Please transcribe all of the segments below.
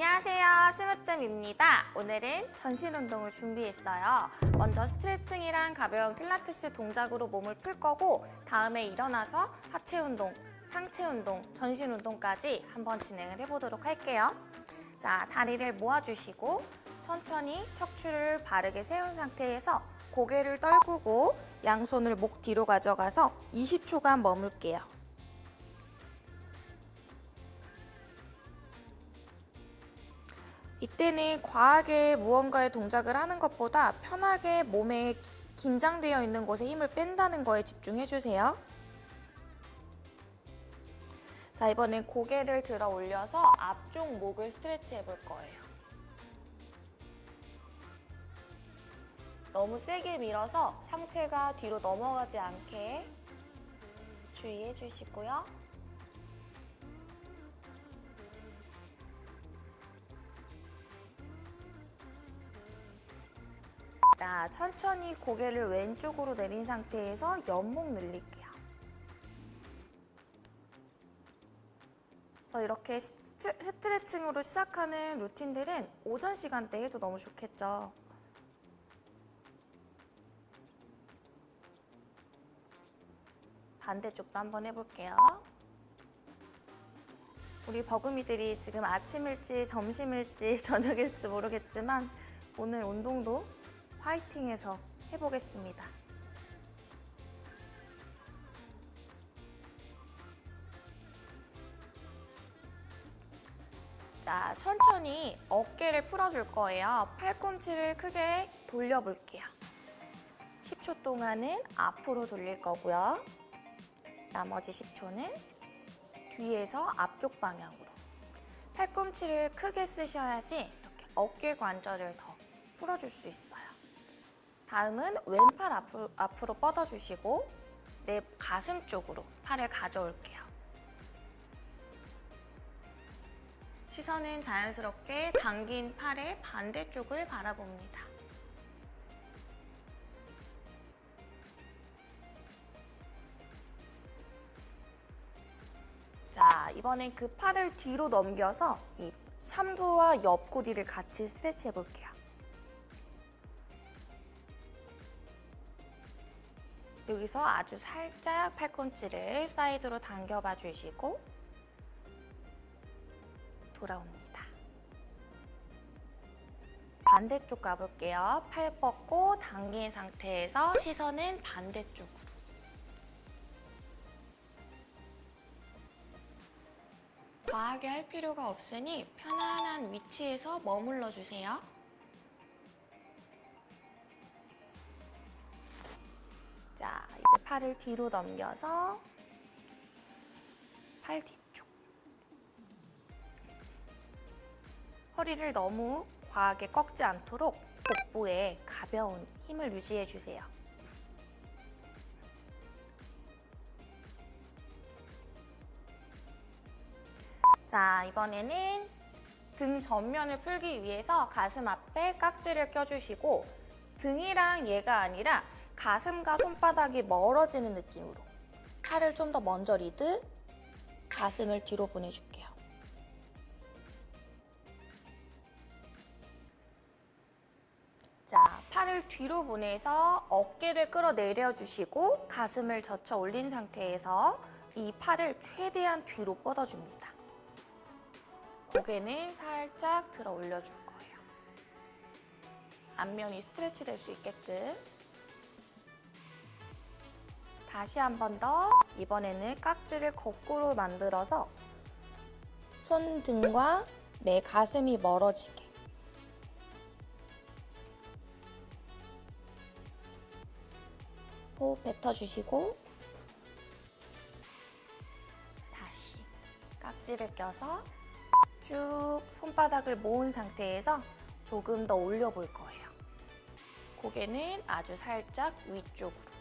안녕하세요. 스무뜸입니다. 오늘은 전신 운동을 준비했어요. 먼저 스트레칭이랑 가벼운 필라테스 동작으로 몸을 풀 거고 다음에 일어나서 하체 운동, 상체 운동, 전신 운동까지 한번 진행을 해보도록 할게요. 자 다리를 모아주시고 천천히 척추를 바르게 세운 상태에서 고개를 떨구고 양손을 목 뒤로 가져가서 20초간 머물게요 이때는 과하게 무언가의 동작을 하는 것보다 편하게 몸에 긴장되어 있는 곳에 힘을 뺀다는 거에 집중해주세요. 자, 이번엔 고개를 들어 올려서 앞쪽 목을 스트레치 해볼 거예요. 너무 세게 밀어서 상체가 뒤로 넘어가지 않게 주의해 주시고요. 자, 천천히 고개를 왼쪽으로 내린 상태에서 옆목 늘릴게요. 그래서 이렇게 스트- 스트레칭으로 시작하는 루틴들은 오전 시간대에 해도 너무 좋겠죠. 반대쪽도 한번 해볼게요. 우리 버금이들이 지금 아침 일지 점심 일지 저녁 일지 모르겠지만 오늘 운동도 화이팅해서 해보겠습니다. 자, 천천히 어깨를 풀어줄 거예요. 팔꿈치를 크게 돌려볼게요. 10초 동안은 앞으로 돌릴 거고요. 나머지 10초는 뒤에서 앞쪽 방향으로. 팔꿈치를 크게 쓰셔야지 이렇게 어깨 관절을 더 풀어줄 수 있어요. 다음은 왼팔 앞으로, 앞으로 뻗어주시고 내 가슴 쪽으로 팔을 가져올게요. 시선은 자연스럽게 당긴 팔의 반대쪽을 바라봅니다. 자, 이번엔 그 팔을 뒤로 넘겨서 이 삼두와 옆구리를 같이 스트레치 해볼게요. 여기서 아주 살짝 팔꿈치를 사이드로 당겨봐 주시고 돌아옵니다. 반대쪽 가볼게요. 팔 뻗고 당긴 상태에서 시선은 반대쪽으로. 과하게 할 필요가 없으니 편안한 위치에서 머물러 주세요. 팔을 뒤로 넘겨서 팔 뒤쪽. 허리를 너무 과하게 꺾지 않도록 복부에 가벼운 힘을 유지해 주세요. 자, 이번에는 등 전면을 풀기 위해서 가슴 앞에 깍지를 껴주시고 등이랑 얘가 아니라 가슴과 손바닥이 멀어지는 느낌으로 팔을 좀 더 먼저 리드 가슴을 뒤로 보내줄게요. 자, 팔을 뒤로 보내서 어깨를 끌어내려 주시고 가슴을 젖혀 올린 상태에서 이 팔을 최대한 뒤로 뻗어줍니다. 고개는 살짝 들어 올려줄 거예요. 앞면이 스트레치 될 수 있게끔 다시 한 번 더 이번에는 깍지를 거꾸로 만들어서 손등과 내 가슴이 멀어지게 호흡 뱉어주시고 다시 깍지를 껴서 쭉 손바닥을 모은 상태에서 조금 더 올려볼 거예요. 고개는 아주 살짝 위쪽으로.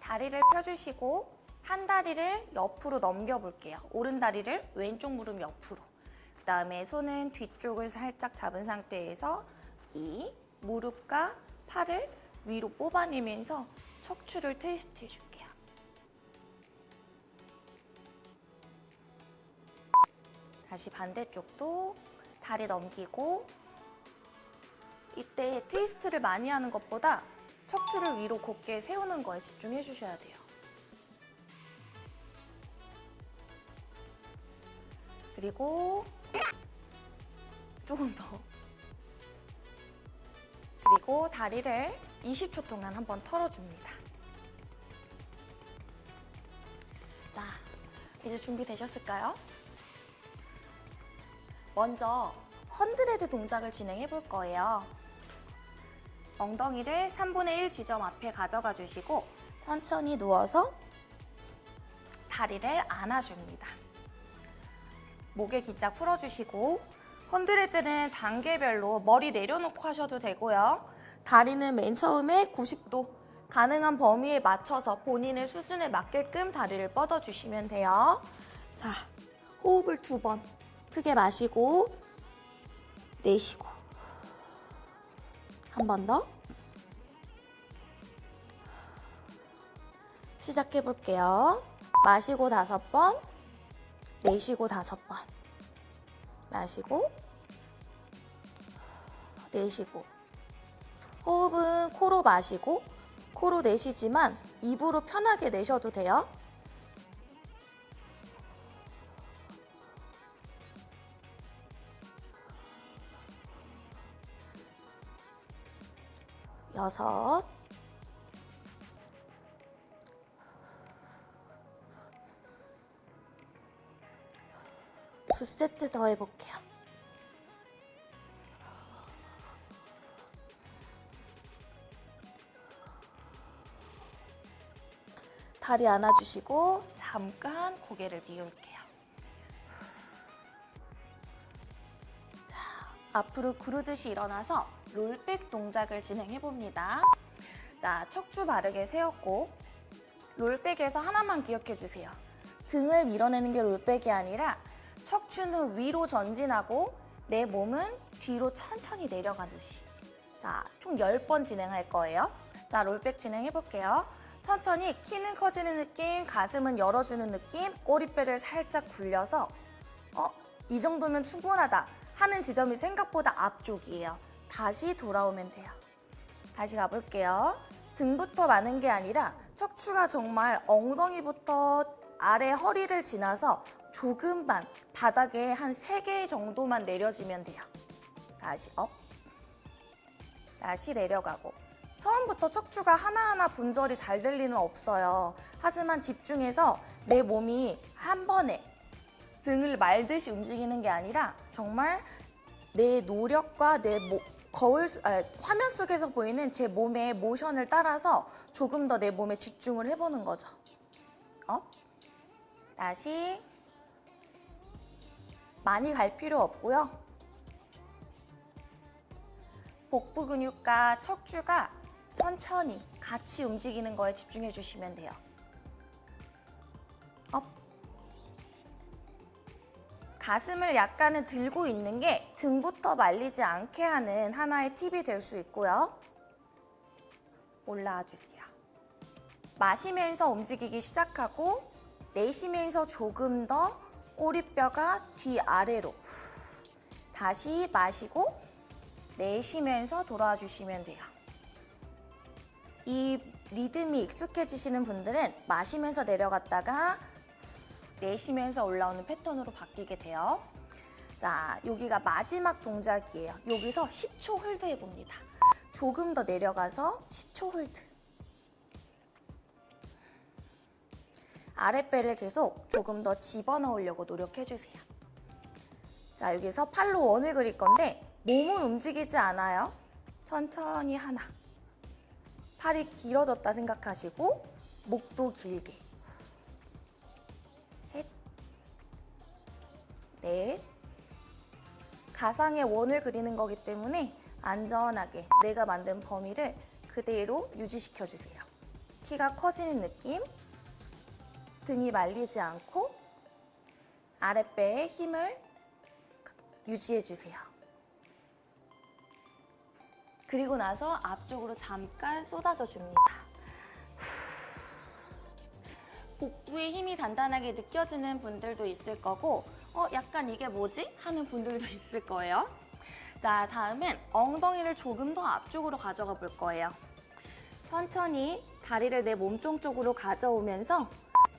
다리를 펴주시고 한 다리를 옆으로 넘겨볼게요. 오른 다리를 왼쪽 무릎 옆으로. 그 다음에 손은 뒤쪽을 살짝 잡은 상태에서 이 무릎과 팔을 위로 뽑아내면서 척추를 트위스트 해줄게요. 다시 반대쪽도 다리 넘기고 이때 트위스트를 많이 하는 것보다 척추를 위로 곧게 세우는 거에 집중해 주셔야 돼요. 그리고 조금 더. 그리고 다리를 20초 동안 한번 털어줍니다. 자, 이제 준비되셨을까요? 먼저 헌드레드 동작을 진행해 볼 거예요. 엉덩이를 3분의 1 지점 앞에 가져가 주시고 천천히 누워서 다리를 안아줍니다. 목에 기짝 풀어주시고 헌드레드는 단계별로 머리 내려놓고 하셔도 되고요. 다리는 맨 처음에 90도 가능한 범위에 맞춰서 본인의 수준에 맞게끔 다리를 뻗어주시면 돼요. 자, 호흡을 두 번 크게 마시고 내쉬고 한 번 더 시작해 볼게요. 마시고 다섯 번 내쉬고 다섯 번 마시고 내쉬고 호흡은 코로 마시고 코로 내쉬지만 입으로 편하게 내셔도 돼요. 여섯 두 세트 더 해볼게요. 다리 안아주시고 잠깐 고개를 비울게요. 자, 앞으로 구르듯이 일어나서 롤백 동작을 진행해 봅니다. 자, 척추 바르게 세웠고 롤백에서 하나만 기억해 주세요. 등을 밀어내는 게 롤백이 아니라 척추는 위로 전진하고 내 몸은 뒤로 천천히 내려가듯이. 자, 총 10번 진행할 거예요. 자, 롤백 진행해 볼게요. 천천히 키는 커지는 느낌, 가슴은 열어주는 느낌, 꼬리뼈를 살짝 굴려서 어, 이 정도면 충분하다 하는 지점이 생각보다 앞쪽이에요. 다시 돌아오면 돼요. 다시 가볼게요. 등부터 많은 게 아니라 척추가 정말 엉덩이부터 아래 허리를 지나서 조금만 바닥에 한 3개 정도만 내려지면 돼요. 다시 up. 다시 내려가고. 처음부터 척추가 하나하나 분절이 잘 될 리는 없어요. 하지만 집중해서 내 몸이 한 번에 등을 말듯이 움직이는 게 아니라 정말 내 노력과 내 모, 거울, 아, 화면 속에서 보이는 제 몸의 모션을 따라서 조금 더 내 몸에 집중을 해보는 거죠. up. 다시 많이 갈 필요 없고요. 복부 근육과 척추가 천천히 같이 움직이는 거에 집중해 주시면 돼요. 가슴을 약간은 들고 있는 게 등부터 말리지 않게 하는 하나의 팁이 될 수 있고요. 올라와 주세요. 마시면서 움직이기 시작하고 내쉬면서 조금 더 꼬리뼈가 뒤아래로 다시 마시고 내쉬면서 돌아와 주시면 돼요. 이 리듬이 익숙해지시는 분들은 마시면서 내려갔다가 내쉬면서 올라오는 패턴으로 바뀌게 돼요. 자, 여기가 마지막 동작이에요. 여기서 10초 hold 해봅니다. 조금 더 내려가서 10초 hold. 아랫배를 계속 조금 더 집어넣으려고 노력해주세요. 자, 여기서 팔로 원을 그릴 건데 몸은 움직이지 않아요. 천천히 하나. 팔이 길어졌다 생각하시고 목도 길게. 넷. 가상의 원을 그리는 거기 때문에 안전하게 내가 만든 범위를 그대로 유지시켜주세요. 키가 커지는 느낌. 등이 말리지 않고 아랫배에 힘을 유지해 주세요. 그리고 나서 앞쪽으로 잠깐 쏟아져 줍니다. 복부의 힘이 단단하게 느껴지는 분들도 있을 거고 어 약간 이게 뭐지? 하는 분들도 있을 거예요. 자 다음은 엉덩이를 조금 더 앞쪽으로 가져가 볼 거예요. 천천히 다리를 내 몸통 쪽으로 가져오면서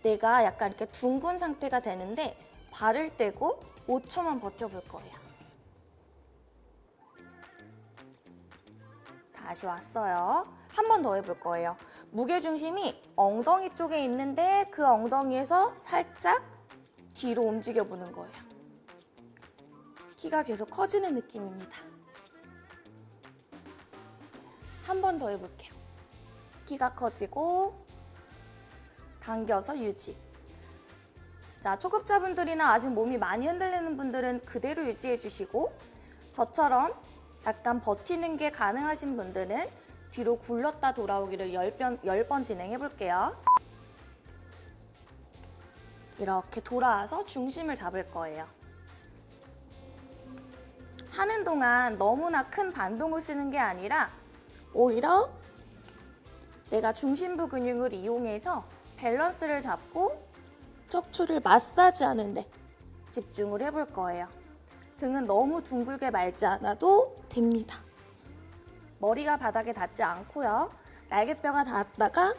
내가 약간 이렇게 둥근 상태가 되는데 발을 떼고 5초만 버텨볼 거예요. 다시 왔어요. 한 번 더 해볼 거예요. 무게중심이 엉덩이 쪽에 있는데 그 엉덩이에서 살짝 뒤로 움직여 보는 거예요. 키가 계속 커지는 느낌입니다. 한 번 더 해볼게요. 키가 커지고 당겨서 유지. 자, 초급자분들이나 아직 몸이 많이 흔들리는 분들은 그대로 유지해 주시고 저처럼 약간 버티는 게 가능하신 분들은 뒤로 굴렀다 돌아오기를 10번, 10번 진행해 볼게요. 이렇게 돌아와서 중심을 잡을 거예요. 하는 동안 너무나 큰 반동을 쓰는 게 아니라 오히려 내가 중심부 근육을 이용해서 밸런스를 잡고 척추를 마사지하는데 집중을 해볼 거예요. 등은 너무 둥글게 말지 않아도 됩니다. 머리가 바닥에 닿지 않고요. 날개뼈가 닿았다가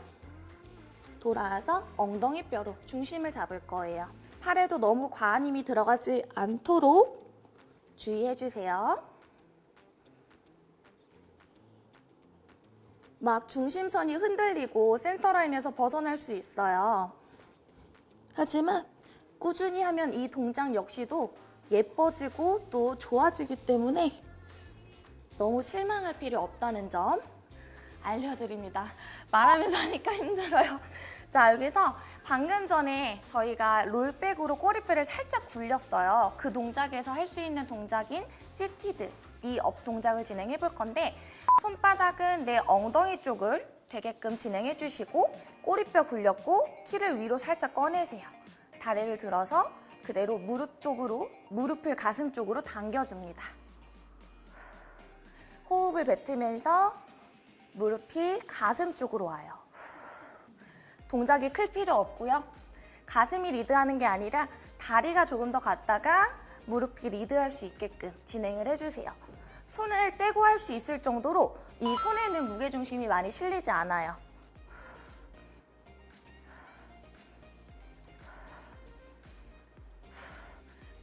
돌아와서 엉덩이 뼈로 중심을 잡을 거예요. 팔에도 너무 과한 힘이 들어가지 않도록 주의해 주세요. 막 중심선이 흔들리고 센터라인에서 벗어날 수 있어요. 하지만 꾸준히 하면 이 동작 역시도 예뻐지고 또 좋아지기 때문에 너무 실망할 필요 없다는 점 알려드립니다. 말하면서 하니까 힘들어요. 자, 여기서 방금 전에 저희가 roll back으로 꼬리뼈를 살짝 굴렸어요. 그 동작에서 할 수 있는 동작인 seated, knee up 동작을 진행해 볼 건데 손바닥은 내 엉덩이 쪽을 되게끔 진행해 주시고 꼬리뼈 굴렸고 키를 위로 살짝 꺼내세요. 다리를 들어서 그대로 무릎 쪽으로, 무릎을 가슴 쪽으로 당겨줍니다. 호흡을 뱉으면서 무릎이 가슴 쪽으로 와요. 동작이 클 필요 없고요. 가슴이 리드하는 게 아니라 다리가 조금 더 갔다가 무릎이 리드할 수 있게끔 진행을 해주세요. 손을 떼고 할 수 있을 정도로 이 손에는 무게중심이 많이 실리지 않아요.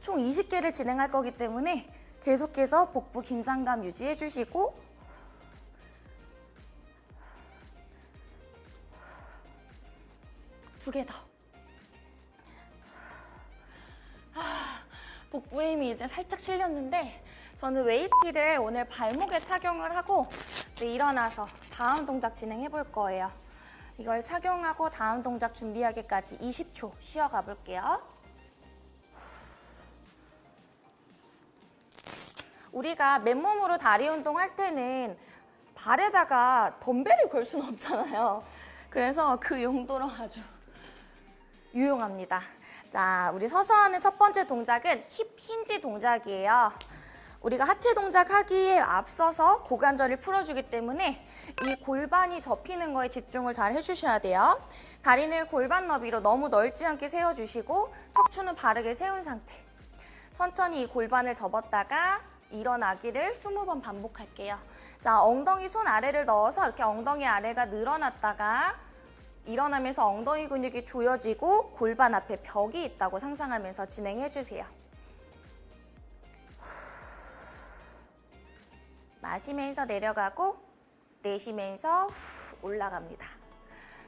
총 20개를 진행할 거기 때문에 계속해서 복부 긴장감 유지해 주시고 두 개 더. 아, 복부에 힘이 이제 살짝 실렸는데 저는 웨이티를 오늘 발목에 착용을 하고 일어나서 다음 동작 진행해 볼 거예요. 이걸 착용하고 다음 동작 준비하기까지 20초 쉬어가 볼게요. 우리가 맨몸으로 다리 운동할 때는 발에다가 덤벨을 걸 수는 없잖아요. 그래서 그 용도로 아주 유용합니다. 자, 우리 서서 하는 첫 번째 동작은 힙 힌지 동작이에요. 우리가 하체 동작 하기에 앞서서 고관절을 풀어주기 때문에 이 골반이 접히는 거에 집중을 잘 해주셔야 돼요. 다리는 골반 너비로 너무 넓지 않게 세워주시고 척추는 바르게 세운 상태. 천천히 이 골반을 접었다가 일어나기를 20번 반복할게요. 자, 엉덩이 손 아래를 넣어서 이렇게 엉덩이 아래가 늘어났다가 일어나면서 엉덩이 근육이 조여지고 골반 앞에 벽이 있다고 상상하면서 진행해주세요. 마시면서 내려가고 내쉬면서 올라갑니다.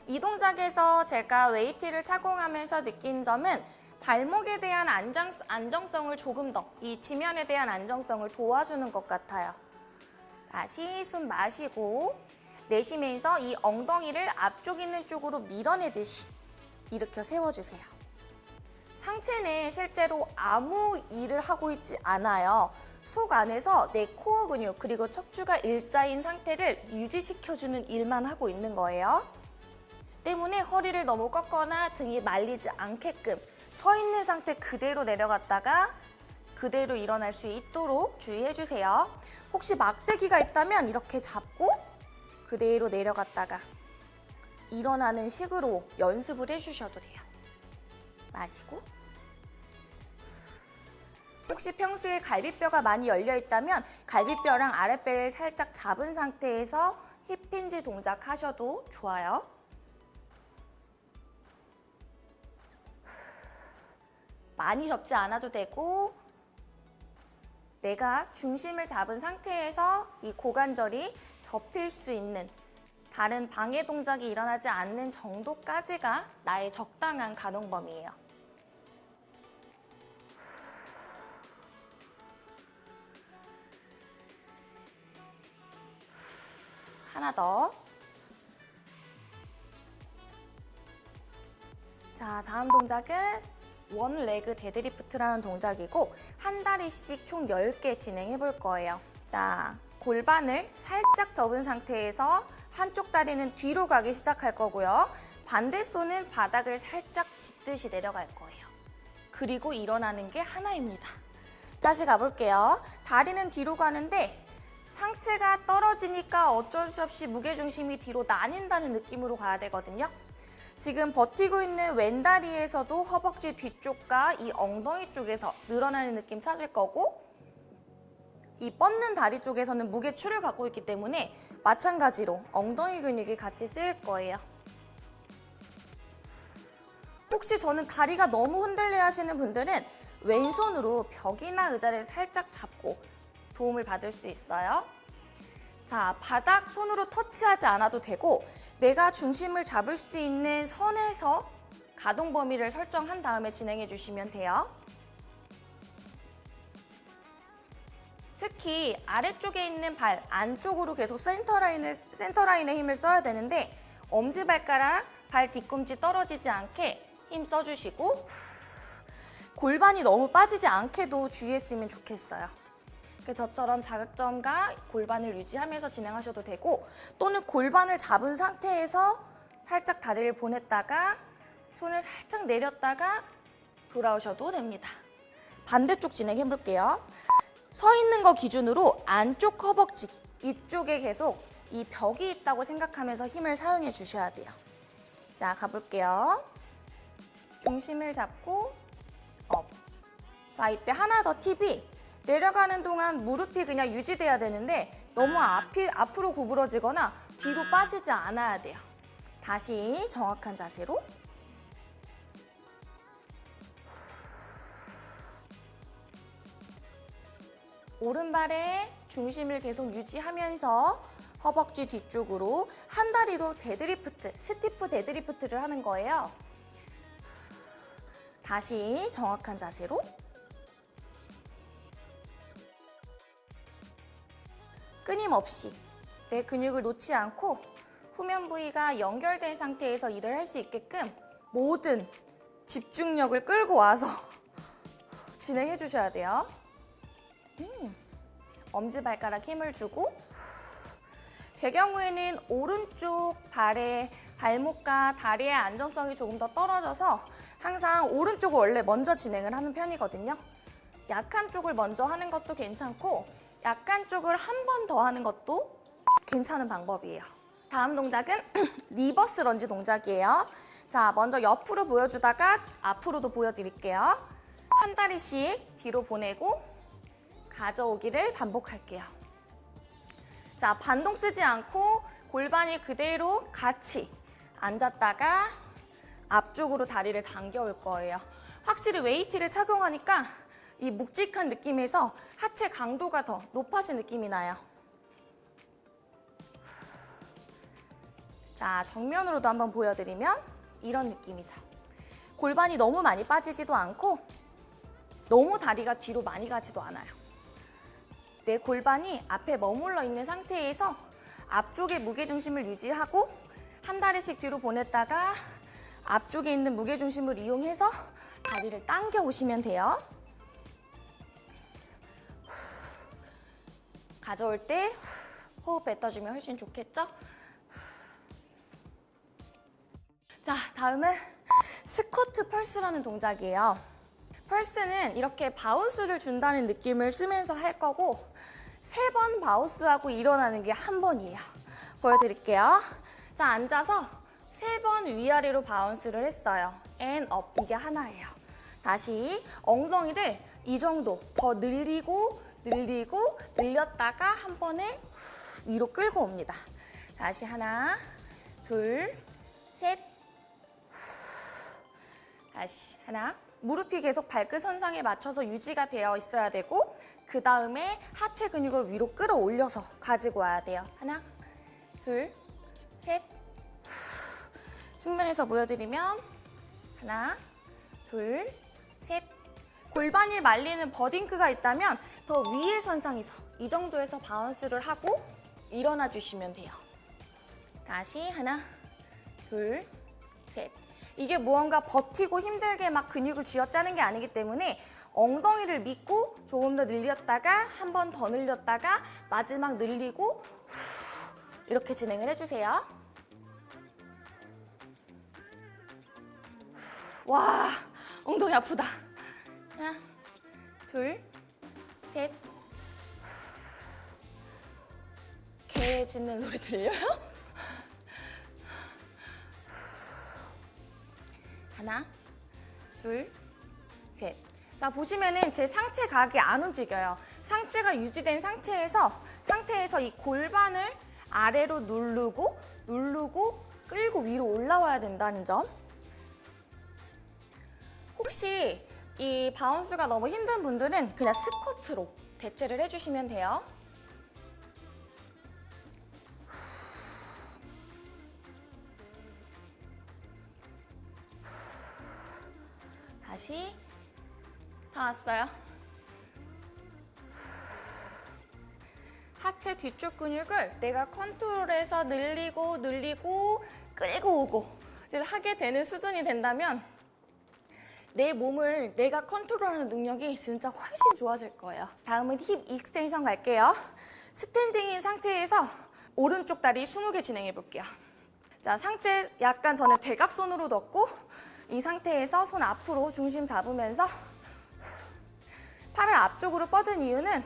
이 동작에서 제가 weight를 착용하면서 느낀 점은 발목에 대한 안정, 안정성을 조금 더, 이 지면에 대한 안정성을 도와주는 것 같아요. 다시 숨 마시고 내쉬면서 이 엉덩이를 앞쪽 있는 쪽으로 밀어내듯이 일으켜 세워주세요. 상체는 실제로 아무 일을 하고 있지 않아요. 속 안에서 내 코어 근육 그리고 척추가 일자인 상태를 유지시켜주는 일만 하고 있는 거예요. 때문에 허리를 너무 꺾거나 등이 말리지 않게끔 서 있는 상태 그대로 내려갔다가 그대로 일어날 수 있도록 주의해주세요. 혹시 막대기가 있다면 이렇게 잡고 그대로 내려갔다가 일어나는 식으로 연습을 해주셔도 돼요. 마시고 혹시 평소에 갈비뼈가 많이 열려 있다면 갈비뼈랑 아랫배를 살짝 잡은 상태에서 힙힌지 동작 하셔도 좋아요. 많이 접지 않아도 되고 내가 중심을 잡은 상태에서 이 고관절이 접힐 수 있는 다른 방해 동작이 일어나지 않는 정도까지가 나의 적당한 가동 범위예요. 하나 더. 자, 다음 동작은 one leg deadlift라는 동작이고 한 다리씩 총 10개 진행해 볼 거예요. 자, 골반을 살짝 접은 상태에서 한쪽 다리는 뒤로 가기 시작할 거고요. 반대 손은 바닥을 살짝 짚듯이 내려갈 거예요. 그리고 일어나는 게 하나입니다. 다시 가볼게요. 다리는 뒤로 가는데 상체가 떨어지니까 어쩔 수 없이 무게중심이 뒤로 나뉜다는 느낌으로 가야 되거든요. 지금 버티고 있는 왼다리에서도 허벅지 뒤쪽과 이 엉덩이 쪽에서 늘어나는 느낌 찾을 거고 이 뻗는 다리 쪽에서는 무게추를 갖고 있기 때문에 마찬가지로 엉덩이 근육이 같이 쓰일 거예요. 혹시 저는 다리가 너무 흔들려 하시는 분들은 왼손으로 벽이나 의자를 살짝 잡고 도움을 받을 수 있어요. 자, 바닥 손으로 터치하지 않아도 되고 내가 중심을 잡을 수 있는 선에서 가동 범위를 설정한 다음에 진행해 주시면 돼요. 특히 아래쪽에 있는 발 안쪽으로 계속 센터라인을, 센터라인에 힘을 써야 되는데 엄지발가락, 발 뒤꿈치 떨어지지 않게 힘 써주시고 골반이 너무 빠지지 않게도 주의했으면 좋겠어요. 그 저처럼 자극점과 골반을 유지하면서 진행하셔도 되고 또는 골반을 잡은 상태에서 살짝 다리를 보냈다가 손을 살짝 내렸다가 돌아오셔도 됩니다. 반대쪽 진행해 볼게요. 서 있는 거 기준으로 안쪽 허벅지 이쪽에 계속 이 벽이 있다고 생각하면서 힘을 사용해 주셔야 돼요. 자, 가볼게요. 중심을 잡고 up. 자, 이때 하나 더 팁이 내려가는 동안 무릎이 그냥 유지돼야 되는데 너무 앞이, 앞으로 구부러지거나 뒤로 빠지지 않아야 돼요. 다시 정확한 자세로 오른발에 중심을 계속 유지하면서 허벅지 뒤쪽으로 한 다리로 deadlift, stiff deadlift를 하는 거예요. 다시 정확한 자세로 끊임없이 내 근육을 놓지 않고 후면 부위가 연결된 상태에서 일을 할 수 있게끔 모든 집중력을 끌고 와서 진행해 주셔야 돼요. 음, 엄지발가락 힘을 주고 제 경우에는 오른쪽 발의 발목과 다리의 안정성이 조금 더 떨어져서 항상 오른쪽을 원래 먼저 진행을 하는 편이거든요. 약한 쪽을 먼저 하는 것도 괜찮고 약한 쪽을 한 번 더 하는 것도 괜찮은 방법이에요. 다음 동작은 reverse lunge 동작이에요. 자, 먼저 옆으로 보여주다가 앞으로도 보여드릴게요. 한 다리씩 뒤로 보내고 가져오기를 반복할게요. 자, 반동 쓰지 않고 골반이 그대로 같이 앉았다가 앞쪽으로 다리를 당겨올 거예요. 확실히 웨이트를 착용하니까 이 묵직한 느낌에서 하체 강도가 더 높아진 느낌이 나요. 자, 정면으로도 한번 보여드리면 이런 느낌이죠. 골반이 너무 많이 빠지지도 않고 너무 다리가 뒤로 많이 가지도 않아요. 내 골반이 앞에 머물러 있는 상태에서 앞쪽에 무게중심을 유지하고 한 다리씩 뒤로 보냈다가 앞쪽에 있는 무게중심을 이용해서 다리를 당겨 오시면 돼요. 가져올 때 호흡 뱉어주면 훨씬 좋겠죠? 자, 다음은 squat pulse라는 동작이에요. pulse는 이렇게 bounce를 준다는 느낌을 쓰면서 할 거고 세 번 bounce하고 일어나는 게 한 번이에요. 보여드릴게요. 자, 앉아서 세 번 위아래로 bounce를 했어요. And up, 이게 하나예요. 다시 엉덩이를 이 정도 더 늘리고 늘리고 늘렸다가 한 번에 후, 위로 끌고 옵니다. 다시 하나, 둘, 셋, 다시 하나. 무릎이 계속 발끝 선상에 맞춰서 유지가 되어 있어야 되고 그 다음에 하체 근육을 위로 끌어올려서 가지고 와야 돼요. 하나, 둘, 셋. 측면에서 보여드리면 하나, 둘, 셋. 골반이 말리는 버딩크가 있다면 더 위의 선상에서 이 정도에서 bounce를 하고 일어나 주시면 돼요. 다시 하나, 둘, 셋. 이게 무언가 버티고 힘들게 막 근육을 쥐어짜는 게 아니기 때문에 엉덩이를 믿고 조금 더 늘렸다가 한 번 더 늘렸다가 마지막 늘리고 후, 이렇게 진행을 해주세요. 와, 엉덩이 아프다. 하나, 둘, 셋. 개 짖는 소리 들려요? 하나, 둘, 셋. 자, 보시면은 제 상체 각이 안 움직여요. 상체가 유지된 상체에서, 상태에서 이 골반을 아래로 누르고, 누르고, 끌고 위로 올라와야 된다는 점. 혹시 이 바운스가 너무 힘든 분들은 그냥 스쿼트로 대체를 해주시면 돼요. 다시 다 왔어요. 하체 뒤쪽 근육을 내가 컨트롤해서 늘리고 늘리고 끌고 오고를 하게 되는 수준이 된다면 내 몸을 내가 컨트롤하는 능력이 진짜 훨씬 좋아질 거예요. 다음은 hip extension 갈게요. standing인 상태에서 오른쪽 다리 20개 진행해 볼게요. 자, 상체 약간 저는 대각선으로 넣고 이 상태에서 손 앞으로 중심 잡으면서 팔을 앞쪽으로 뻗은 이유는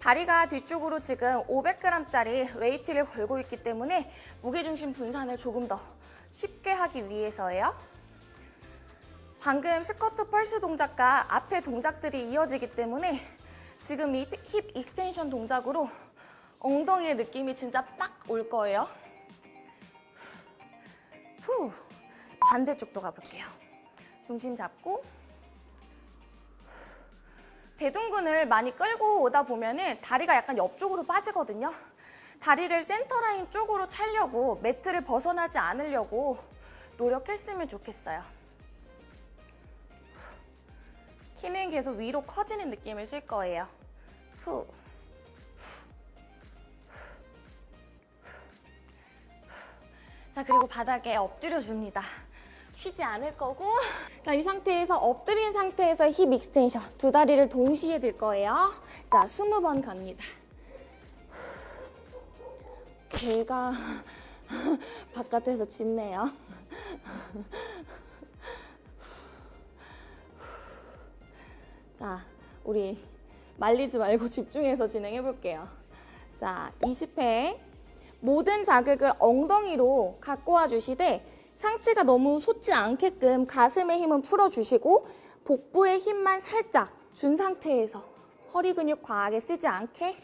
다리가 뒤쪽으로 지금 500g짜리 웨이트를 걸고 있기 때문에 무게중심 분산을 조금 더 쉽게 하기 위해서예요. 방금 squat pulse 동작과 앞에 동작들이 이어지기 때문에 지금 이 hip extension 동작으로 엉덩이의 느낌이 진짜 빡 올 거예요. 후. 반대쪽도 가볼게요. 중심 잡고 대둔근을 많이 끌고 오다 보면 다리가 약간 옆쪽으로 빠지거든요. 다리를 센터라인 쪽으로 차려고 매트를 벗어나지 않으려고 노력했으면 좋겠어요. 키는 계속 위로 커지는 느낌을 쓸 거예요. 후. 자, 그리고 바닥에 엎드려 줍니다. 쉬지 않을 거고 자, 이 상태에서 엎드린 상태에서 hip extension 두 다리를 동시에 들 거예요. 자, 20번 갑니다. 개가 바깥에서 짖네요. 자, 우리 말리지 말고 집중해서 진행해 볼게요. 자, 20회 모든 자극을 엉덩이로 갖고 와 주시되 상체가 너무 솟지 않게끔 가슴의 힘은 풀어주시고 복부의 힘만 살짝 준 상태에서 허리 근육 과하게 쓰지 않게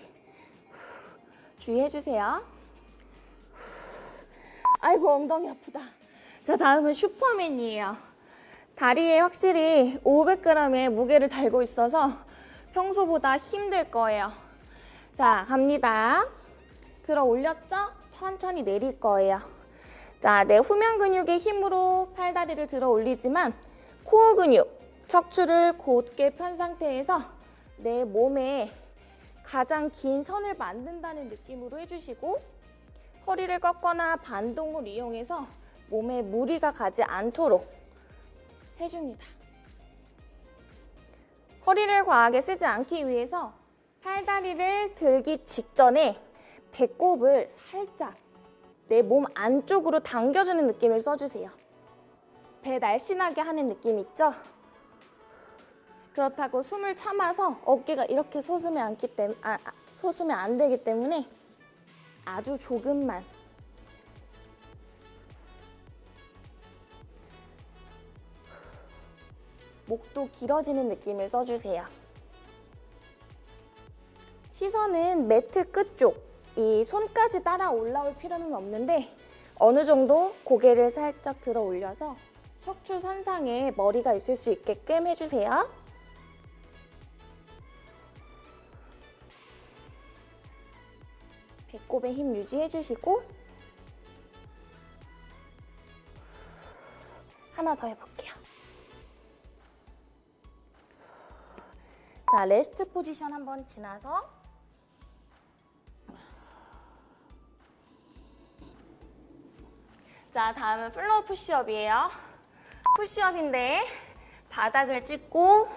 주의해주세요. 아이고 엉덩이 아프다. 자 다음은 슈퍼맨이에요. 다리에 확실히 500g의 무게를 달고 있어서 평소보다 힘들 거예요. 자 갑니다. 들어 올렸죠? 천천히 내릴 거예요. 자, 내 후면 근육의 힘으로 팔다리를 들어 올리지만 코어 근육, 척추를 곧게 편 상태에서 내 몸에 가장 긴 선을 만든다는 느낌으로 해주시고 허리를 꺾거나 반동을 이용해서 몸에 무리가 가지 않도록 해줍니다. 허리를 과하게 쓰지 않기 위해서 팔다리를 들기 직전에 배꼽을 살짝 내 몸 안쪽으로 당겨주는 느낌을 써주세요. 배 날씬하게 하는 느낌 있죠? 그렇다고 숨을 참아서 어깨가 이렇게 솟으면 아, 아, 안 되기 때문에 아주 조금만 목도 길어지는 느낌을 써주세요. 시선은 매트 끝쪽, 이 손까지 따라 올라올 필요는 없는데 어느 정도 고개를 살짝 들어 올려서 척추 선상에 머리가 있을 수 있게끔 해주세요. 배꼽에 힘 유지해주시고 하나 더 해볼게요. 자, 레스트 포지션 한번 지나서 자, 다음은 flow push-up이에요. Push-up인데 바닥을 찍고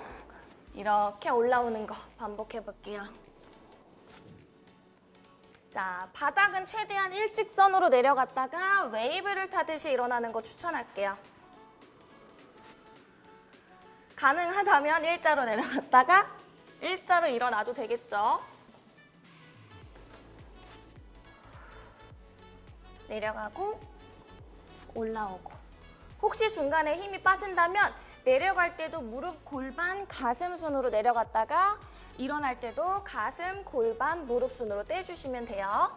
이렇게 올라오는 거 반복해 볼게요. 자, 바닥은 최대한 일직선으로 내려갔다가 웨이브를 타듯이 일어나는 거 추천할게요. 가능하다면 일자로 내려갔다가 일자로 일어나도 되겠죠. 내려가고 올라오고 혹시 중간에 힘이 빠진다면 내려갈 때도 무릎, 골반, 가슴 순으로 내려갔다가 일어날 때도 가슴, 골반, 무릎 순으로 떼주시면 돼요.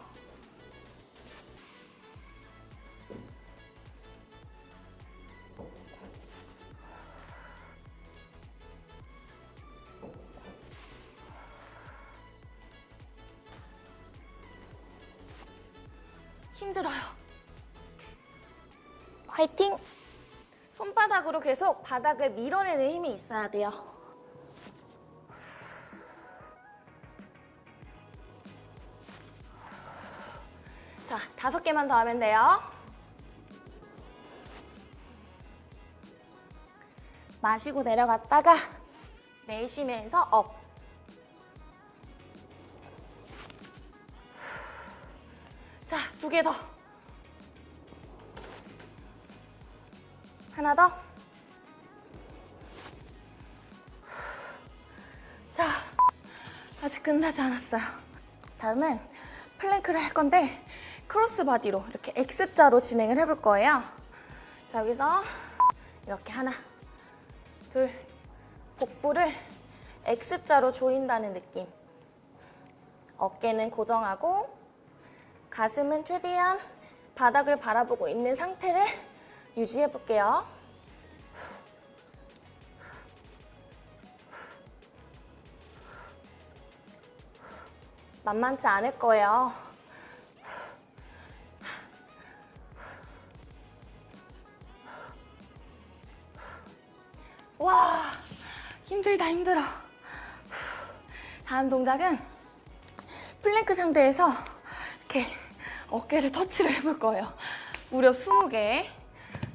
계속 바닥을 밀어내는 힘이 있어야 돼요. 자, 다섯 개만 더 하면 돼요. 마시고 내려갔다가 내쉬면서 up. 자, 두 개 더. 하나 더. 아직 끝나지 않았어요. 다음은 plank를 할 건데 cross body로 이렇게 X자로 진행을 해볼 거예요. 자, 여기서 이렇게 하나, 둘, 복부를 X자로 조인다는 느낌. 어깨는 고정하고 가슴은 최대한 바닥을 바라보고 있는 상태를 유지해 볼게요. 만만치 않을 거예요. 와, 힘들다, 힘들어. 다음 동작은 플랭크 상태에서 이렇게 어깨를 터치를 해볼 거예요. 무려 20개.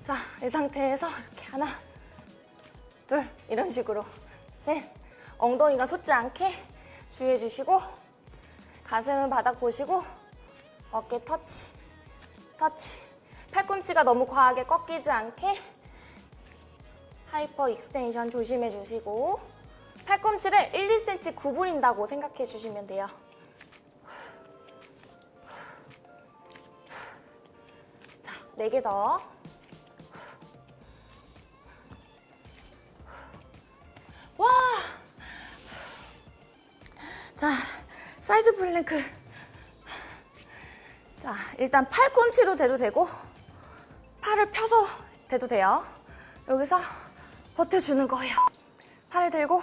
자, 이 상태에서 이렇게 하나, 둘, 이런 식으로. 셋, 엉덩이가 솟지 않게 주의해 주시고 가슴은 바닥 보시고 어깨 터치, 터치. 팔꿈치가 너무 과하게 꺾이지 않게 hyperextension 조심해 주시고 팔꿈치를 1, 2cm 구부린다고 생각해 주시면 돼요. 자, 4개 더. 와! 자, side plank. 자, 일단 팔꿈치로 대도 되고 팔을 펴서 대도 돼요. 여기서 버텨주는 거예요. 팔을 들고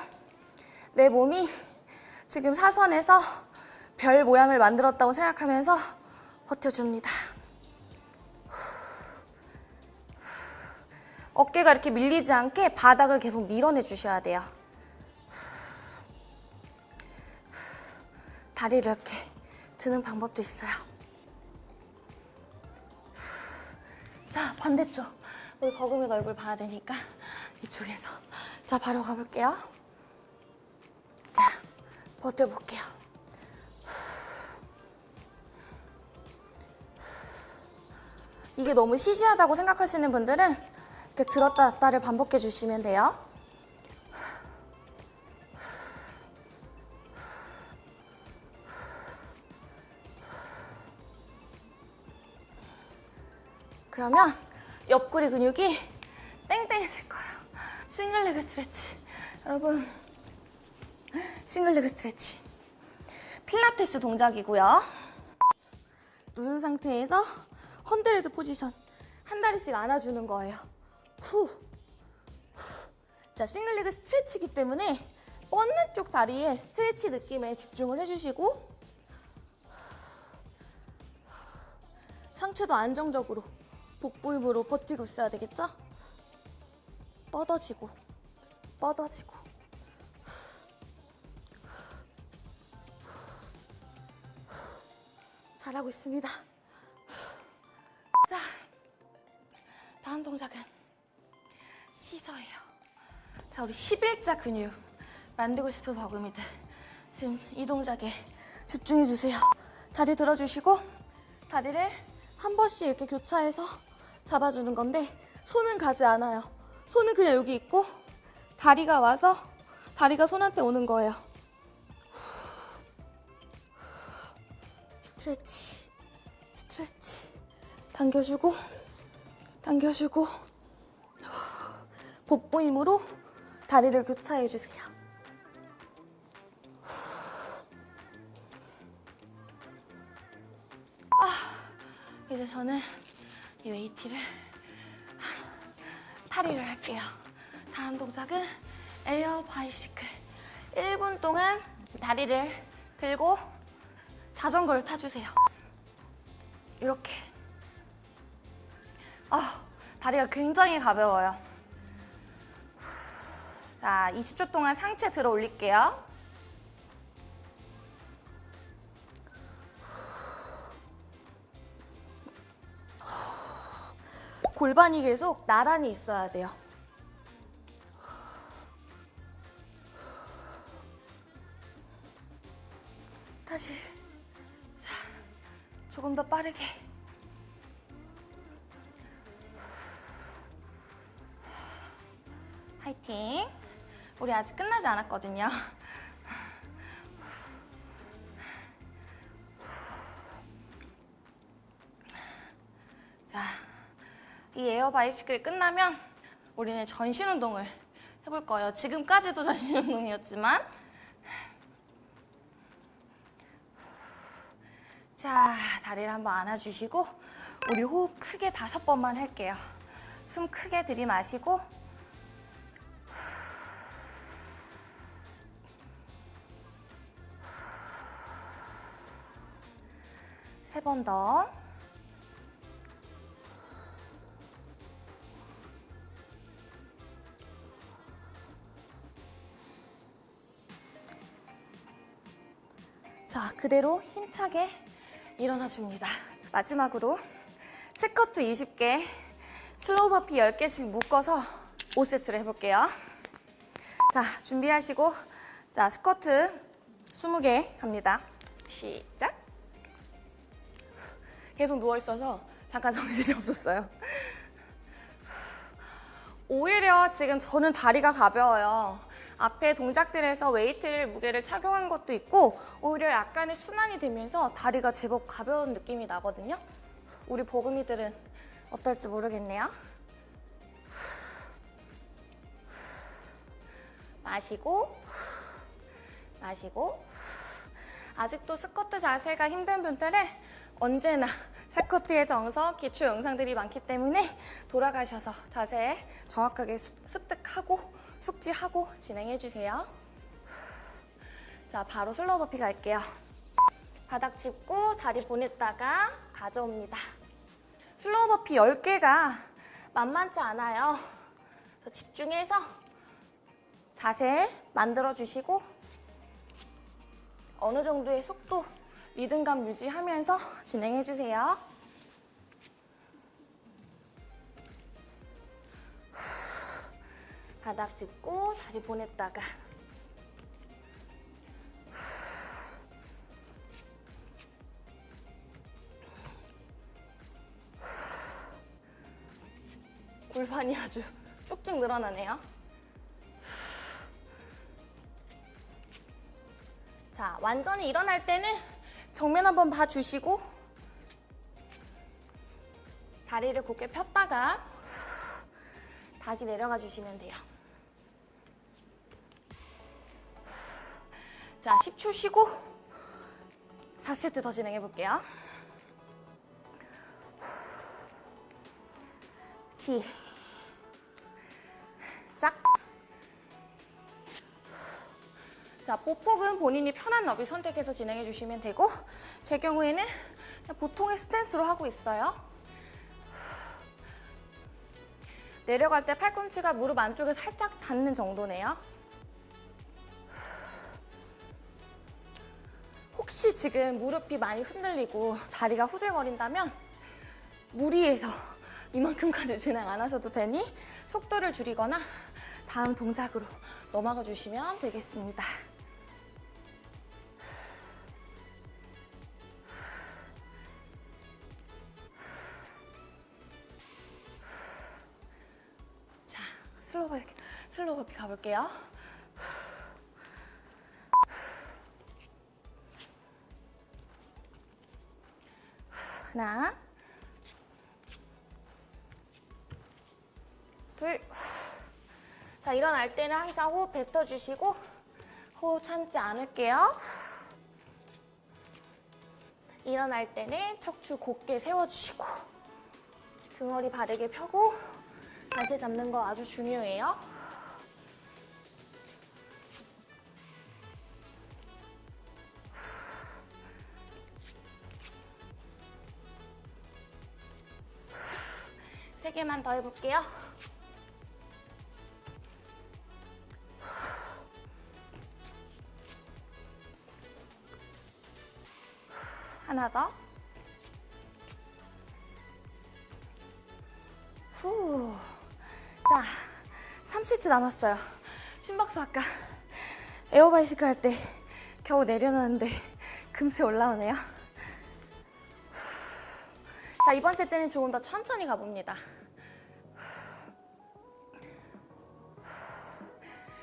내 몸이 지금 사선에서 별 모양을 만들었다고 생각하면서 버텨줍니다. 어깨가 이렇게 밀리지 않게 바닥을 계속 밀어내 주셔야 돼요. 다리를 이렇게 드는 방법도 있어요. 자, 반대쪽. 우리 거금이 얼굴 봐야 되니까 이쪽에서. 자, 바로 가볼게요. 자, 버텨볼게요. 이게 너무 시시하다고 생각하시는 분들은 이렇게 들었다 놨다를 반복해 주시면 돼요. 그러면 옆구리 근육이 땡땡해질 거예요. single leg stretch. 여러분, single leg stretch. 필라테스 동작이고요. 누운 상태에서 hundred position. 한 다리씩 안아주는 거예요. 후. 자, single leg stretch이기 때문에 뻗는 쪽 다리에 stretch 느낌에 집중을 해주시고 상체도 안정적으로 복부 힘으로 버티고 있어야 되겠죠? 뻗어지고 뻗어지고 잘하고 있습니다. 자, 다음 동작은 시서예요. 자, 우리 11자 근육 만들고 싶은 버금이들 지금 이 동작에 집중해 주세요. 다리 들어주시고 다리를 한 번씩 이렇게 교차해서 잡아주는 건데 손은 가지 않아요. 손은 그냥 여기 있고 다리가 와서 다리가 손한테 오는 거예요. 스트레치, 스트레치. 당겨주고, 당겨주고, 복부 힘으로 다리를 교차해 주세요. 이제 저는 이 웨이트를 탈의를 할게요. 다음 동작은 air bicycle. 1분 동안 다리를 들고 자전거를 타주세요. 이렇게. 아, 다리가 굉장히 가벼워요. 자, 20초 동안 상체 들어 올릴게요. 골반이 계속 나란히 있어야 돼요. 다시. 자, 조금 더 빠르게. 화이팅. 우리 아직 끝나지 않았거든요. 에어 바이시클이 끝나면 우리는 전신 운동을 해볼 거예요. 지금까지도 전신 운동이었지만 자, 다리를 한번 안아주시고 우리 호흡 크게 다섯 번만 할게요. 숨 크게 들이마시고 세 번 더. 자, 그대로 힘차게 일어나 줍니다. 마지막으로 스쿼트 20개, slow burpee 10개씩 묶어서 5세트를 해볼게요. 자, 준비하시고 자, 스쿼트 20개 갑니다. 시작. 계속 누워있어서 잠깐 정신이 없었어요. 오히려 지금 저는 다리가 가벼워요. 앞에 동작들에서 웨이트를 무게를 착용한 것도 있고 오히려 약간의 순환이 되면서 다리가 제법 가벼운 느낌이 나거든요. 우리 보금이들은 어떨지 모르겠네요. 마시고 마시고 아직도 스쿼트 자세가 힘든 분들은 언제나 스쿼트의 정석 기초 영상들이 많기 때문에 돌아가셔서 자세 정확하게 습- 습득하고 숙지하고 진행해주세요. 자, 바로 slow burpee 갈게요. 바닥 짚고 다리 보냈다가 가져옵니다. slow burpee 10개가 만만치 않아요. 집중해서 자세 만들어주시고 어느 정도의 속도, 리듬감 유지하면서 진행해주세요. 바닥 짚고 다리 보냈다가 골반이 아주 쭉쭉 늘어나네요. 자, 완전히 일어날 때는 정면 한번 봐주시고 다리를 곧게 폈다가 다시 내려가 주시면 돼요. 자, 10초 쉬고 4세트 더 진행해 볼게요. 시작. 자, 보폭은 본인이 편한 너비 선택해서 진행해 주시면 되고 제 경우에는 보통의 스탠스로 하고 있어요. 내려갈 때 팔꿈치가 무릎 안쪽에 살짝 닿는 정도네요. 혹시 지금 무릎이 많이 흔들리고 다리가 후들거린다면 무리해서 이만큼까지 진행 안 하셔도 되니 속도를 줄이거나 다음 동작으로 넘어가 주시면 되겠습니다. 자, slow slow burpee 가볼게요. 하나, 둘. 자, 일어날 때는 항상 호흡 뱉어주시고 호흡 참지 않을게요. 일어날 때는 척추 곧게 세워주시고 등허리 바르게 펴고 자세 잡는 거 아주 중요해요. 세 개만 더 해볼게요. 하나 더. 후. 자, 3세트 남았어요. 심박수 아까 에어바이시클 할때 겨우 내려놨는데 금세 올라오네요. 자, 이번 세트는 조금 더 천천히 가봅니다.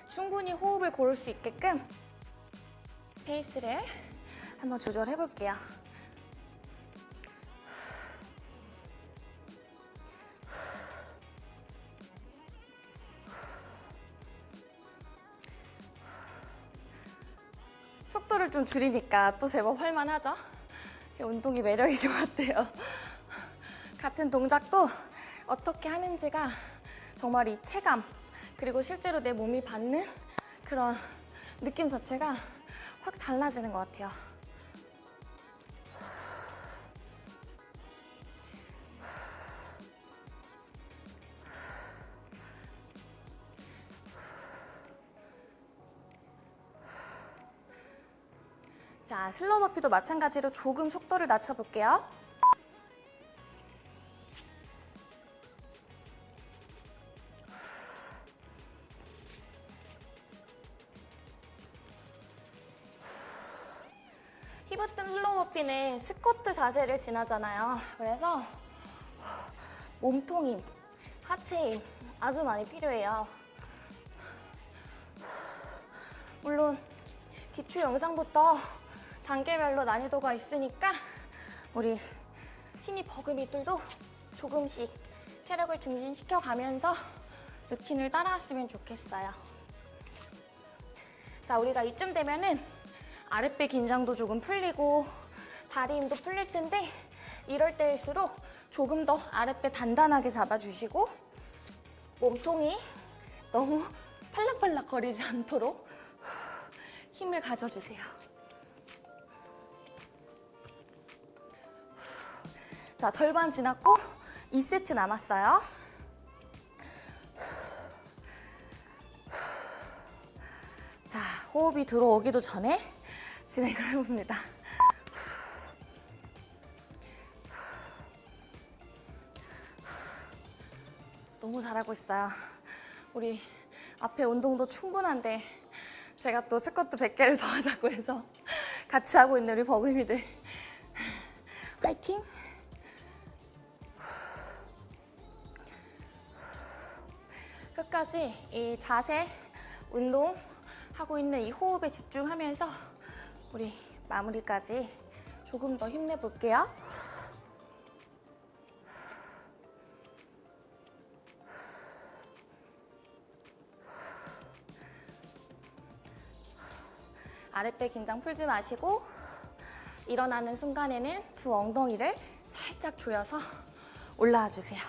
충분히 호흡을 고를 수 있게끔 페이스를 한번 조절해 볼게요. 속도를 좀 줄이니까 또 제법 할만하죠? 이 운동이 매력인 것 같아요. 같은 동작도 어떻게 하는지가 정말 이 체감 그리고 실제로 내 몸이 받는 그런 느낌 자체가 확 달라지는 것 같아요. 자, slow burpee도 마찬가지로 조금 속도를 낮춰볼게요. 히버뜸 slow burpee는 스쿼트 자세를 지나잖아요. 그래서 몸통 힘, 하체 힘 아주 많이 필요해요. 물론 기초 영상부터 단계별로 난이도가 있으니까 우리 신입 버금이들도 조금씩 체력을 증진시켜 가면서 루틴을 따라왔으면 좋겠어요. 자, 우리가 이쯤 되면은 아랫배 긴장도 조금 풀리고 다리 힘도 풀릴 텐데 이럴 때일수록 조금 더 아랫배 단단하게 잡아주시고 몸통이 너무 팔락팔락 거리지 않도록 힘을 가져주세요. 자, 절반 지났고 2세트 남았어요. 자, 호흡이 들어오기도 전에 진행을 해봅니다. 너무 잘하고 있어요. 우리 앞에 운동도 충분한데 제가 또 스쿼트 100개를 더 하자고 해서 같이 하고 있는 우리 버금이들 파이팅! 끝까지 이 자세, 운동 하고 있는 이 호흡에 집중하면서 우리 마무리까지 조금 더 힘내볼게요. 아랫배 긴장 풀지 마시고 일어나는 순간에는 두 엉덩이를 살짝 조여서 올라와 주세요.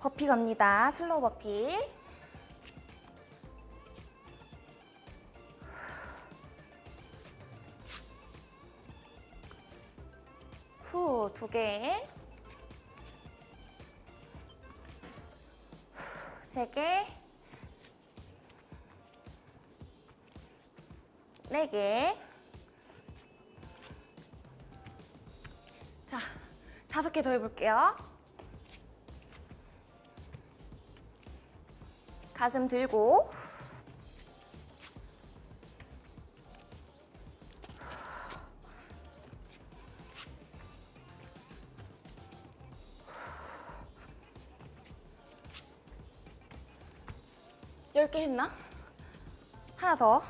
버피 갑니다. slow burpee. 후, 두 개. 세 개. 네 개. 자, 다섯 개 더 해볼게요. 가슴 들고 열개 했나? 하나 더.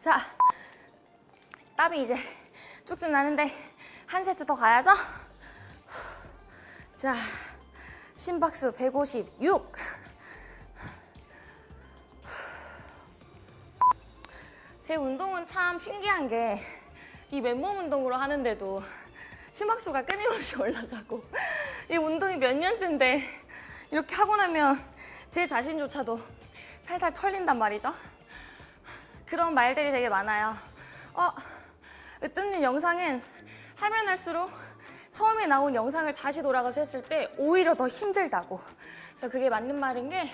자, 땀이 이제 쭉쭉 나는데 한 세트 더 가야죠? 자, 심박수 156. 제 운동은 참 신기한 게 이 맨몸 운동으로 하는데도 심박수가 끊임없이 올라가고 이 운동이 몇 년째인데 이렇게 하고 나면 제 자신조차도 탈탈 털린단 말이죠. 그런 말들이 되게 많아요. 어, 으뜸님 영상은 하면 할수록 처음에 나온 영상을 다시 돌아가서 했을 때 오히려 더 힘들다고. 그래서 그게 맞는 말인 게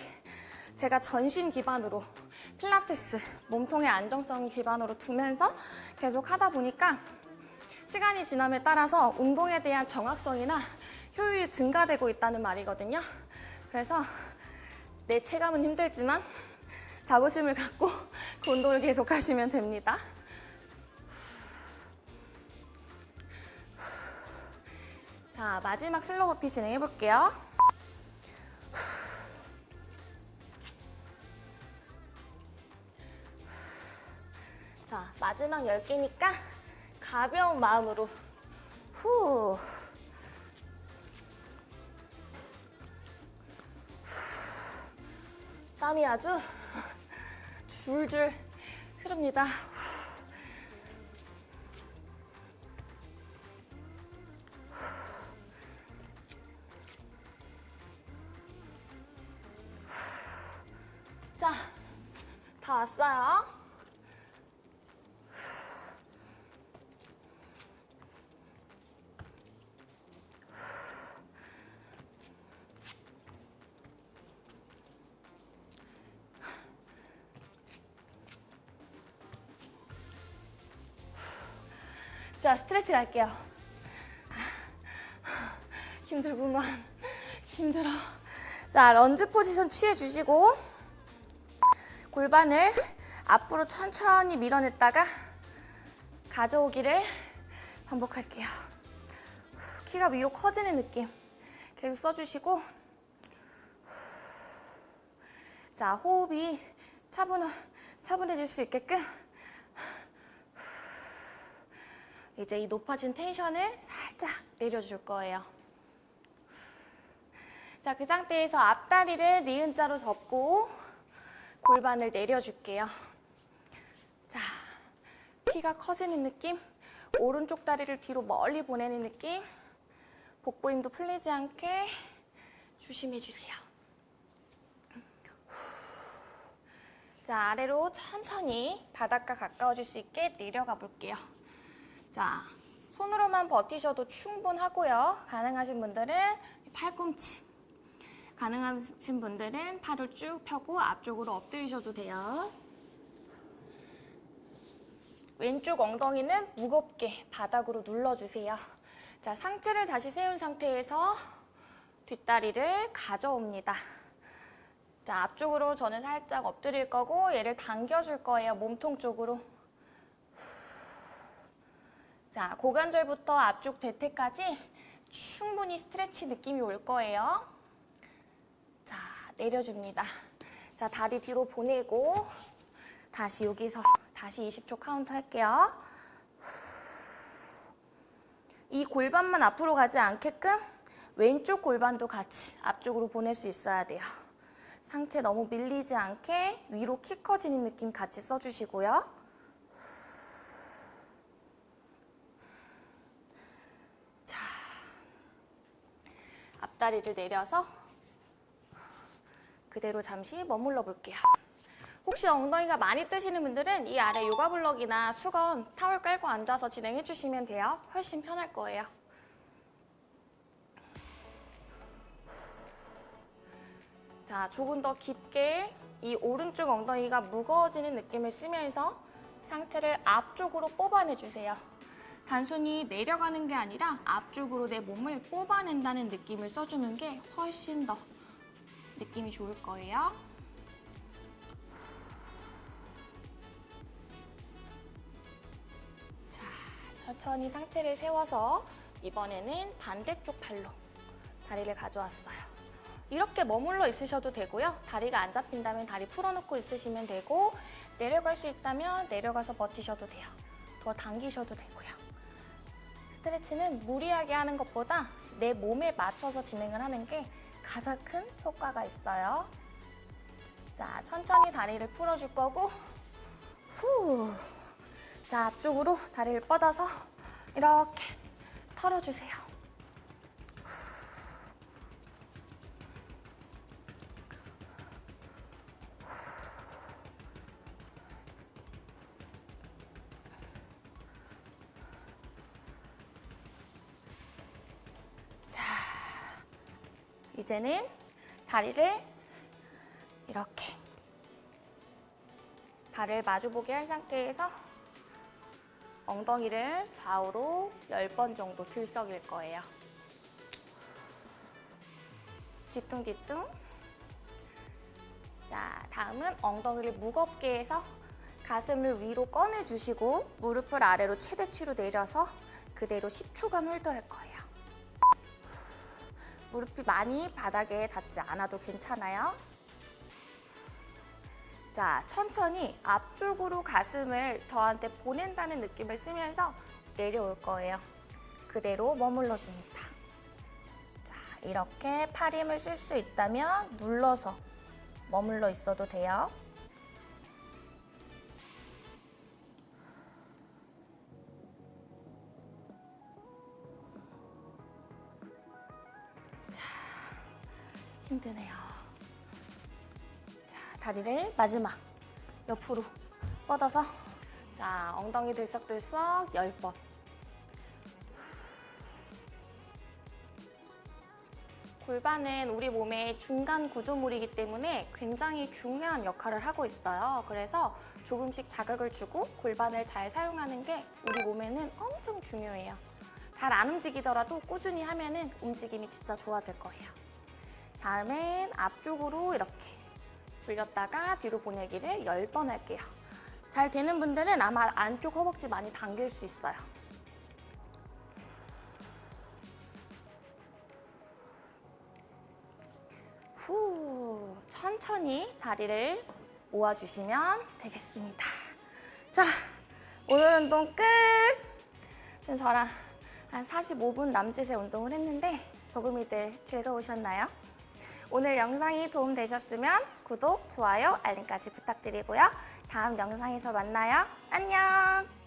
제가 전신 기반으로 필라테스, 몸통의 안정성 기반으로 두면서 계속 하다 보니까 시간이 지남에 따라서 운동에 대한 정확성이나 효율이 증가되고 있다는 말이거든요. 그래서 내 체감은 힘들지만 자부심을 갖고 그 운동을 계속 하시면 됩니다. 자, 마지막 슬로우 버피 진행해 볼게요. 자, 마지막 10개니까 가벼운 마음으로 후. 땀이 아주 줄줄 흐릅니다. 자, 다 왔어요. 자, 스트레칭 할게요. 힘들구만. 힘들어. 자, 런지 포지션 취해주시고 골반을 앞으로 천천히 밀어냈다가 가져오기를 반복할게요. 키가 위로 커지는 느낌 계속 써주시고 자, 호흡이 차분, 차분해질 수 있게끔 이제 이 높아진 텐션을 살짝 내려줄 거예요. 자, 그 상태에서 앞다리를 니은자로 접고 골반을 내려줄게요. 자, 키가 커지는 느낌, 오른쪽 다리를 뒤로 멀리 보내는 느낌, 복부 힘도 풀리지 않게 조심해주세요. 자, 아래로 천천히 바닥과 가까워질 수 있게 내려가 볼게요. 자, 손으로만 버티셔도 충분하고요. 가능하신 분들은 팔꿈치. 가능하신 분들은 팔을 쭉 펴고 앞쪽으로 엎드리셔도 돼요. 왼쪽 엉덩이는 무겁게 바닥으로 눌러주세요. 자, 상체를 다시 세운 상태에서 뒷다리를 가져옵니다. 자, 앞쪽으로 저는 살짝 엎드릴 거고 얘를 당겨줄 거예요. 몸통 쪽으로. 자, 고관절부터 앞쪽 대퇴까지 충분히 stretch 느낌이 올 거예요. 자, 내려줍니다. 자, 다리 뒤로 보내고 다시 여기서 다시 20초 카운트 할게요. 이 골반만 앞으로 가지 않게끔 왼쪽 골반도 같이 앞쪽으로 보낼 수 있어야 돼요. 상체 너무 밀리지 않게 위로 키 커지는 느낌 같이 써주시고요. 자, 앞다리를 내려서 그대로 잠시 머물러 볼게요. 혹시 엉덩이가 많이 뜨시는 분들은 이 아래 요가 블럭이나 수건, 타월 깔고 앉아서 진행해 주시면 돼요. 훨씬 편할 거예요. 자, 조금 더 깊게 이 오른쪽 엉덩이가 무거워지는 느낌을 쓰면서 상체를 앞쪽으로 뽑아내 주세요. 단순히 내려가는 게 아니라 앞쪽으로 내 몸을 뽑아낸다는 느낌을 써주는 게 훨씬 더 느낌이 좋을 거예요. 자, 천천히 상체를 세워서 이번에는 반대쪽 팔로 다리를 가져왔어요. 이렇게 머물러 있으셔도 되고요. 다리가 안 잡힌다면 다리 풀어놓고 있으시면 되고 내려갈 수 있다면 내려가서 버티셔도 돼요. 더 당기셔도 되고요. 스트레치는 무리하게 하는 것보다 내 몸에 맞춰서 진행을 하는 게 가장 큰 효과가 있어요. 자, 천천히 다리를 풀어줄 거고 후. 자, 앞쪽으로 다리를 뻗어서 이렇게 털어주세요. 이제는 다리를 이렇게 발을 마주보게 한 상태에서 엉덩이를 좌우로 10번 정도 들썩일 거예요. 뒤뚱뒤뚱. 자, 다음은 엉덩이를 무겁게 해서 가슴을 위로 꺼내주시고 무릎을 아래로 최대치로 내려서 그대로 10초간 홀드할 거예요. 무릎이 많이 바닥에 닿지 않아도 괜찮아요. 자, 천천히 앞쪽으로 가슴을 저한테 보낸다는 느낌을 쓰면서 내려올 거예요. 그대로 머물러 줍니다. 자, 이렇게 팔 힘을 쓸 수 있다면 눌러서 머물러 있어도 돼요. 힘드네요. 자, 다리를 마지막 옆으로 뻗어서 자, 엉덩이 들썩들썩 10번. 골반은 우리 몸의 중간 구조물이기 때문에 굉장히 중요한 역할을 하고 있어요. 그래서 조금씩 자극을 주고 골반을 잘 사용하는 게 우리 몸에는 엄청 중요해요. 잘 안 움직이더라도 꾸준히 하면 움직임이 진짜 좋아질 거예요. 다음엔 앞쪽으로 이렇게 돌렸다가 뒤로 보내기를 10번 할게요. 잘 되는 분들은 아마 안쪽 허벅지 많이 당길 수 있어요. 후, 천천히 다리를 모아주시면 되겠습니다. 자, 오늘 운동 끝! 지금 저랑 한 45분 남짓의 운동을 했는데 도구미들 즐거우셨나요? 오늘 영상이 도움되셨으면 구독, 좋아요, 알림까지 부탁드리고요. 다음 영상에서 만나요. 안녕!